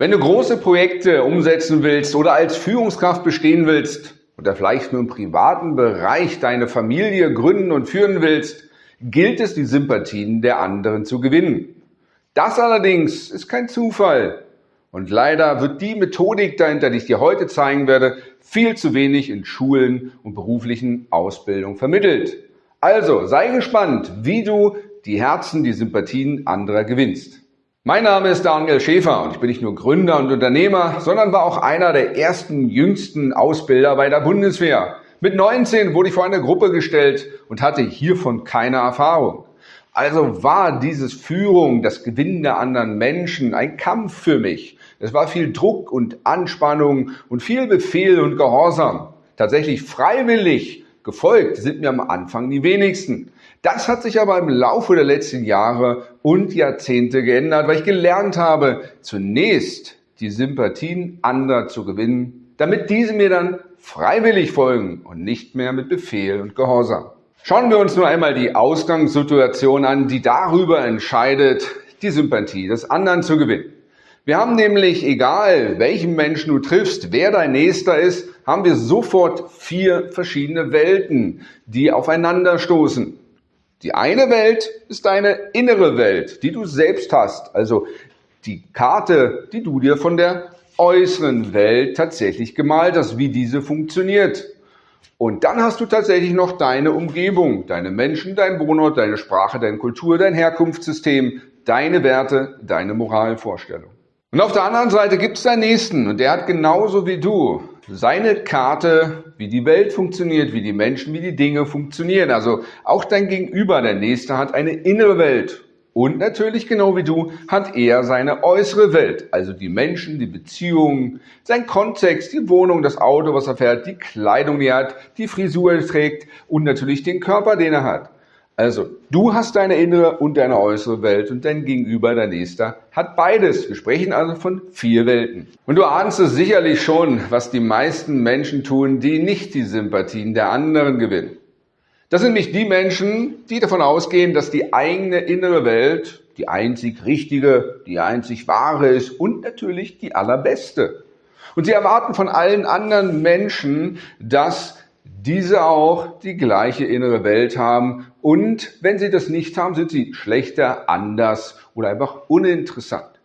Wenn du große Projekte umsetzen willst oder als Führungskraft bestehen willst oder vielleicht nur im privaten Bereich deine Familie gründen und führen willst, gilt es, die Sympathien der anderen zu gewinnen. Das allerdings ist kein Zufall. Und leider wird die Methodik dahinter, die ich dir heute zeigen werde, viel zu wenig in Schulen und beruflichen Ausbildung vermittelt. Also sei gespannt, wie du die Herzen, die Sympathien anderer gewinnst. Mein Name ist Daniel Schäfer und ich bin nicht nur Gründer und Unternehmer, sondern war auch einer der ersten jüngsten Ausbilder bei der Bundeswehr. Mit 19 wurde ich vor eine Gruppe gestellt und hatte hiervon keine Erfahrung. Also war dieses Führung, das Gewinnen der anderen Menschen ein Kampf für mich. Es war viel Druck und Anspannung und viel Befehl und Gehorsam. Tatsächlich freiwillig gefolgt sind mir am Anfang die wenigsten. Das hat sich aber im Laufe der letzten Jahre und Jahrzehnte geändert, weil ich gelernt habe, zunächst die Sympathien anderer zu gewinnen, damit diese mir dann freiwillig folgen und nicht mehr mit Befehl und Gehorsam. Schauen wir uns nur einmal die Ausgangssituation an, die darüber entscheidet, die Sympathie des anderen zu gewinnen. Wir haben nämlich, egal welchen Menschen du triffst, wer dein Nächster ist, haben wir sofort vier verschiedene Welten, die aufeinanderstoßen. Die eine Welt ist deine innere Welt, die du selbst hast, also die Karte, die du dir von der äußeren Welt tatsächlich gemalt hast, wie diese funktioniert. Und dann hast du tatsächlich noch deine Umgebung, deine Menschen, dein Wohnort, deine Sprache, deine Kultur, dein Herkunftssystem, deine Werte, deine Moralvorstellung. Und auf der anderen Seite gibt es deinen Nächsten und der hat genauso wie du seine Karte, wie die Welt funktioniert, wie die Menschen, wie die Dinge funktionieren. Also auch dein Gegenüber, der Nächste, hat eine innere Welt. Und natürlich, genau wie du, hat er seine äußere Welt. Also die Menschen, die Beziehungen, sein Kontext, die Wohnung, das Auto, was er fährt, die Kleidung, die er hat, die Frisur, die er trägt und natürlich den Körper, den er hat. Also, du hast deine innere und deine äußere Welt und dein Gegenüber, dein Nächster, hat beides. Wir sprechen also von vier Welten. Und du ahnst es sicherlich schon, was die meisten Menschen tun, die nicht die Sympathien der anderen gewinnen. Das sind nicht die Menschen, die davon ausgehen, dass die eigene innere Welt die einzig richtige, die einzig wahre ist und natürlich die allerbeste. Und sie erwarten von allen anderen Menschen, dass diese auch die gleiche innere Welt haben und wenn sie das nicht haben, sind sie schlechter, anders oder einfach uninteressant.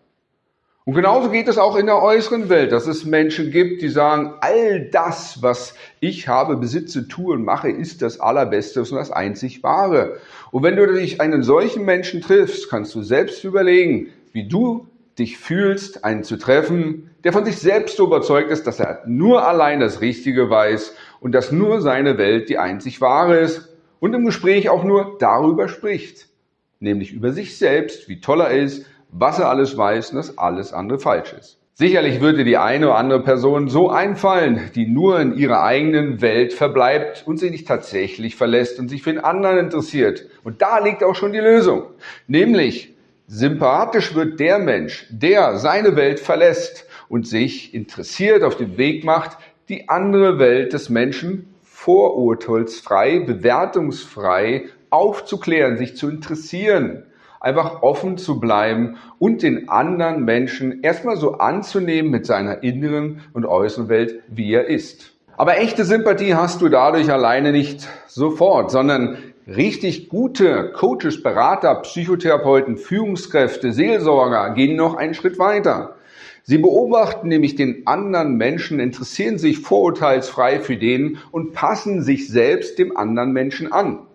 Und genauso geht es auch in der äußeren Welt, dass es Menschen gibt, die sagen, all das, was ich habe, besitze, tue und mache, ist das Allerbeste und das einzig Wahre. Und wenn du dich einen solchen Menschen triffst, kannst du selbst überlegen, wie du dich fühlst, einen zu treffen, der von sich selbst so überzeugt ist, dass er nur allein das Richtige weiß und dass nur seine Welt die einzig wahre ist und im Gespräch auch nur darüber spricht, nämlich über sich selbst, wie toll er ist, was er alles weiß und dass alles andere falsch ist. Sicherlich würde die eine oder andere Person so einfallen, die nur in ihrer eigenen Welt verbleibt und sie nicht tatsächlich verlässt und sich für den anderen interessiert. Und da liegt auch schon die Lösung. Nämlich, sympathisch wird der Mensch, der seine Welt verlässt und sich interessiert auf den Weg macht, die andere Welt des Menschen vorurteilsfrei, bewertungsfrei aufzuklären, sich zu interessieren, einfach offen zu bleiben und den anderen Menschen erstmal so anzunehmen mit seiner inneren und äußeren Welt, wie er ist. Aber echte Sympathie hast du dadurch alleine nicht sofort, sondern richtig gute Coaches, Berater, Psychotherapeuten, Führungskräfte, Seelsorger gehen noch einen Schritt weiter. Sie beobachten nämlich den anderen Menschen, interessieren sich vorurteilsfrei für den und passen sich selbst dem anderen Menschen an.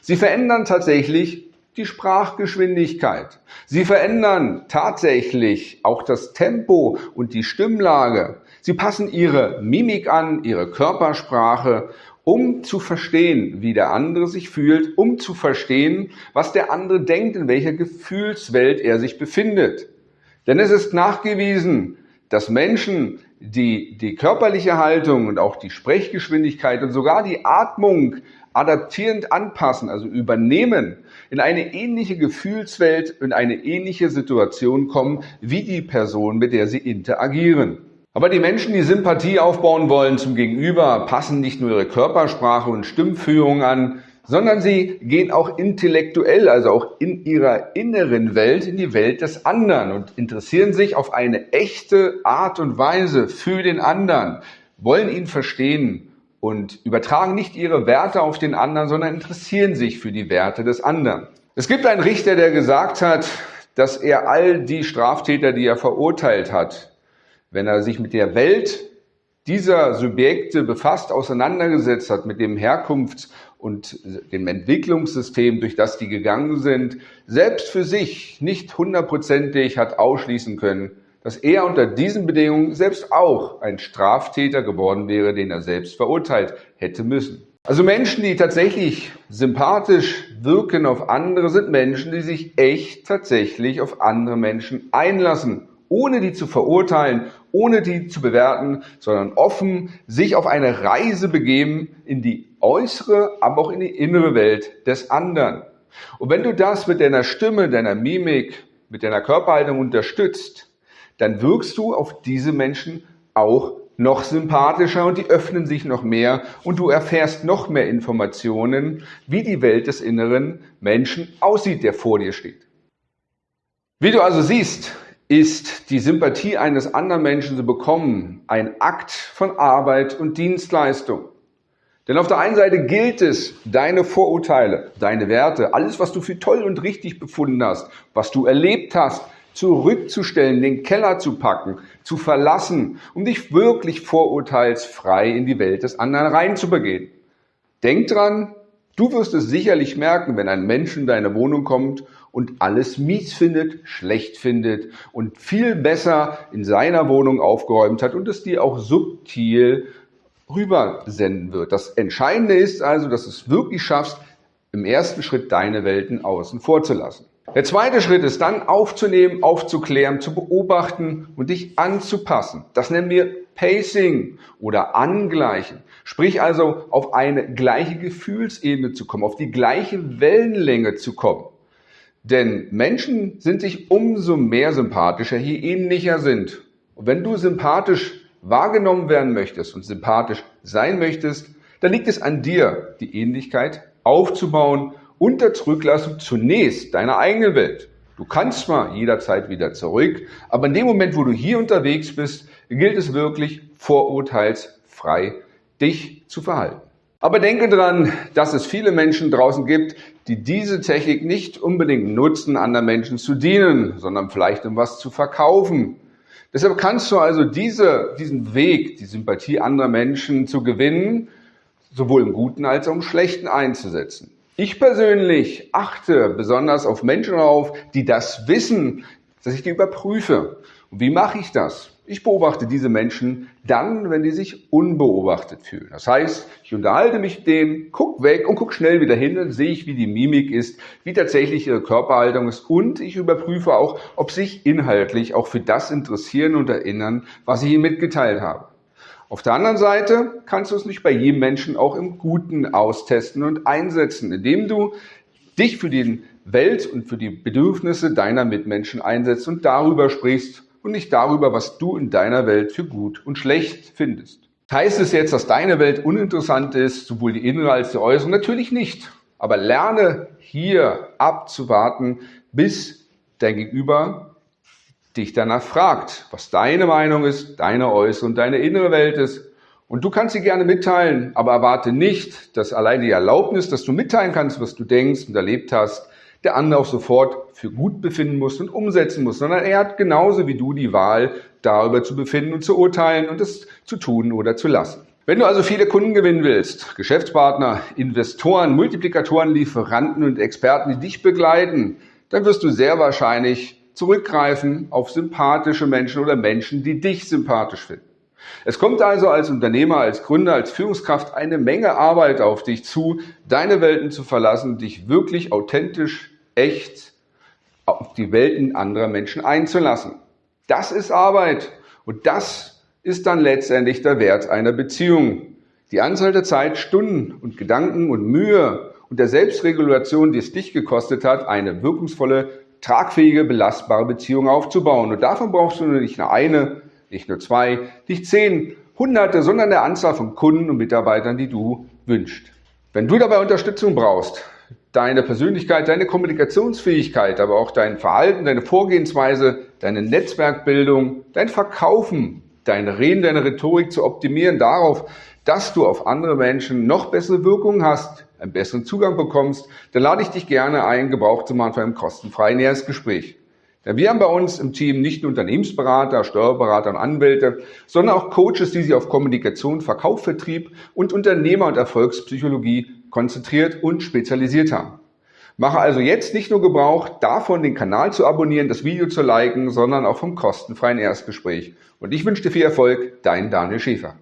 Sie verändern tatsächlich die Sprachgeschwindigkeit. Sie verändern tatsächlich auch das Tempo und die Stimmlage. Sie passen ihre Mimik an, ihre Körpersprache, um zu verstehen, wie der andere sich fühlt, um zu verstehen, was der andere denkt, in welcher Gefühlswelt er sich befindet. Denn es ist nachgewiesen, dass Menschen, die die körperliche Haltung und auch die Sprechgeschwindigkeit und sogar die Atmung adaptierend anpassen, also übernehmen, in eine ähnliche Gefühlswelt, in eine ähnliche Situation kommen, wie die Person, mit der sie interagieren. Aber die Menschen, die Sympathie aufbauen wollen zum Gegenüber, passen nicht nur ihre Körpersprache und Stimmführung an, sondern sie gehen auch intellektuell, also auch in ihrer inneren Welt, in die Welt des anderen und interessieren sich auf eine echte Art und Weise für den anderen, wollen ihn verstehen und übertragen nicht ihre Werte auf den anderen, sondern interessieren sich für die Werte des anderen. Es gibt einen Richter, der gesagt hat, dass er all die Straftäter, die er verurteilt hat, wenn er sich mit der Welt dieser Subjekte befasst, auseinandergesetzt hat, mit dem Herkunfts- und dem Entwicklungssystem, durch das die gegangen sind, selbst für sich nicht hundertprozentig hat ausschließen können, dass er unter diesen Bedingungen selbst auch ein Straftäter geworden wäre, den er selbst verurteilt hätte müssen. Also Menschen, die tatsächlich sympathisch wirken auf andere, sind Menschen, die sich echt tatsächlich auf andere Menschen einlassen, ohne die zu verurteilen, ohne die zu bewerten, sondern offen sich auf eine Reise begeben in die äußere, aber auch in die innere Welt des anderen. Und wenn du das mit deiner Stimme, deiner Mimik, mit deiner Körperhaltung unterstützt, dann wirkst du auf diese Menschen auch noch sympathischer und die öffnen sich noch mehr und du erfährst noch mehr Informationen, wie die Welt des inneren Menschen aussieht, der vor dir steht. Wie du also siehst, ist die Sympathie eines anderen Menschen zu bekommen ein Akt von Arbeit und Dienstleistung. Denn auf der einen Seite gilt es, deine Vorurteile, deine Werte, alles, was du für toll und richtig befunden hast, was du erlebt hast, zurückzustellen, den Keller zu packen, zu verlassen, um dich wirklich vorurteilsfrei in die Welt des anderen reinzubegehen. Denk dran, du wirst es sicherlich merken, wenn ein Mensch in deine Wohnung kommt und alles mies findet, schlecht findet und viel besser in seiner Wohnung aufgeräumt hat und es dir auch subtil rübersenden wird. Das Entscheidende ist also, dass du es wirklich schaffst, im ersten Schritt deine Welten außen vorzulassen. Der zweite Schritt ist dann aufzunehmen, aufzuklären, zu beobachten und dich anzupassen. Das nennen wir Pacing oder Angleichen. Sprich also auf eine gleiche Gefühlsebene zu kommen, auf die gleiche Wellenlänge zu kommen. Denn Menschen sind sich umso mehr sympathischer, je ähnlicher sind. Und wenn du sympathisch wahrgenommen werden möchtest und sympathisch sein möchtest, dann liegt es an dir, die Ähnlichkeit aufzubauen unter Zurücklassung zunächst deiner eigenen Welt. Du kannst zwar jederzeit wieder zurück, aber in dem Moment, wo du hier unterwegs bist, gilt es wirklich vorurteilsfrei, dich zu verhalten. Aber denke dran, dass es viele Menschen draußen gibt, die diese Technik nicht unbedingt nutzen, anderen Menschen zu dienen, sondern vielleicht um was zu verkaufen. Deshalb kannst du also diese, diesen Weg, die Sympathie anderer Menschen zu gewinnen, sowohl im Guten als auch im Schlechten einzusetzen. Ich persönlich achte besonders auf Menschen auf, die das wissen, dass ich die überprüfe. Und wie mache ich das? Ich beobachte diese Menschen dann, wenn die sich unbeobachtet fühlen. Das heißt, ich unterhalte mich mit denen, guck weg und guck schnell wieder hin, dann sehe ich, wie die Mimik ist, wie tatsächlich ihre Körperhaltung ist und ich überprüfe auch, ob sich inhaltlich auch für das interessieren und erinnern, was ich ihnen mitgeteilt habe. Auf der anderen Seite kannst du es nicht bei jedem Menschen auch im Guten austesten und einsetzen, indem du dich für die Welt und für die Bedürfnisse deiner Mitmenschen einsetzt und darüber sprichst und nicht darüber, was du in deiner Welt für gut und schlecht findest. Heißt es jetzt, dass deine Welt uninteressant ist, sowohl die innere als die äußere? Natürlich nicht. Aber lerne hier abzuwarten, bis dein Gegenüber dich danach fragt, was deine Meinung ist, deine äußere und deine innere Welt ist. Und du kannst sie gerne mitteilen, aber erwarte nicht, dass allein die Erlaubnis, dass du mitteilen kannst, was du denkst und erlebt hast, der andere auch sofort für gut befinden muss und umsetzen muss, sondern er hat genauso wie du die Wahl, darüber zu befinden und zu urteilen und es zu tun oder zu lassen. Wenn du also viele Kunden gewinnen willst, Geschäftspartner, Investoren, Multiplikatoren, Lieferanten und Experten, die dich begleiten, dann wirst du sehr wahrscheinlich zurückgreifen auf sympathische Menschen oder Menschen, die dich sympathisch finden. Es kommt also als Unternehmer, als Gründer, als Führungskraft eine Menge Arbeit auf dich zu, deine Welten zu verlassen, dich wirklich authentisch, echt auf die Welten anderer Menschen einzulassen. Das ist Arbeit und das ist dann letztendlich der Wert einer Beziehung. Die Anzahl der Zeit, Stunden und Gedanken und Mühe und der Selbstregulation, die es dich gekostet hat, eine wirkungsvolle tragfähige, belastbare Beziehung aufzubauen. Und davon brauchst du nicht nur eine, nicht nur zwei, nicht zehn, hunderte, sondern eine Anzahl von Kunden und Mitarbeitern, die du wünschst. Wenn du dabei Unterstützung brauchst, deine Persönlichkeit, deine Kommunikationsfähigkeit, aber auch dein Verhalten, deine Vorgehensweise, deine Netzwerkbildung, dein Verkaufen, deine Reden, deine Rhetorik zu optimieren darauf, dass du auf andere Menschen noch bessere Wirkungen hast, einen besseren Zugang bekommst, dann lade ich dich gerne ein, Gebrauch zu machen für ein kostenfreies näheres Gespräch. Denn wir haben bei uns im Team nicht nur Unternehmensberater, Steuerberater und Anwälte, sondern auch Coaches, die sich auf Kommunikation, Verkauf, Vertrieb und Unternehmer- und Erfolgspsychologie konzentriert und spezialisiert haben. Mache also jetzt nicht nur Gebrauch davon, den Kanal zu abonnieren, das Video zu liken, sondern auch vom kostenfreien Erstgespräch. Und ich wünsche dir viel Erfolg, dein Daniel Schäfer.